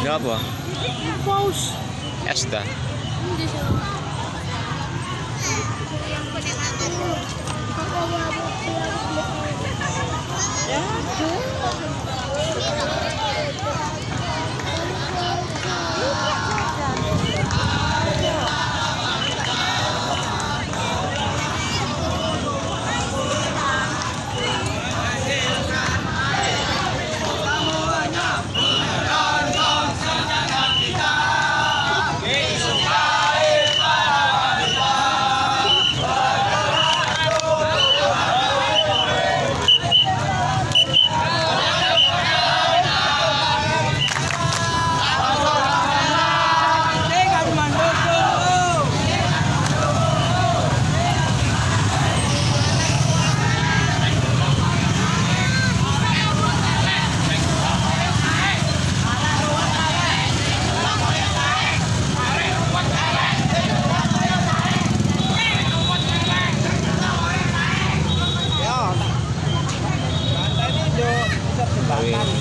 Ngapa? Paus. esta sudah. Ya, Halloween.